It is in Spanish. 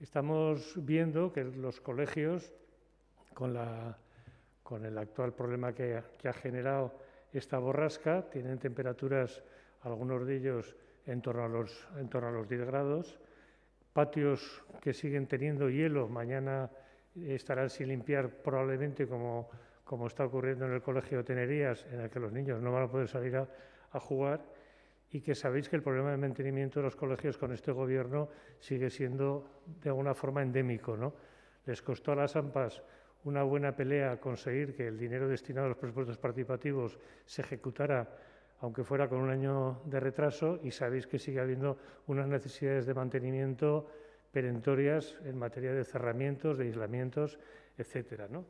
Estamos viendo que los colegios, con, el actual problema que, ha generado esta borrasca, tienen temperaturas, algunos de ellos, en torno a los, en torno a los 10 grados, patios que siguen teniendo hielo, mañana estarán sin limpiar probablemente como, está ocurriendo en el Colegio de Tenerías, en el que los niños no van a poder salir a jugar y que sabéis que el problema de mantenimiento de los colegios con este gobierno sigue siendo de alguna forma endémico. ¿no? Les costó a las AMPAs una buena pelea conseguir que el dinero destinado a los presupuestos participativos se ejecutara, aunque fuera con un año de retraso, y sabéis que sigue habiendo unas necesidades de mantenimiento perentorias en materia de cerramientos, de aislamientos, etcétera. ¿no?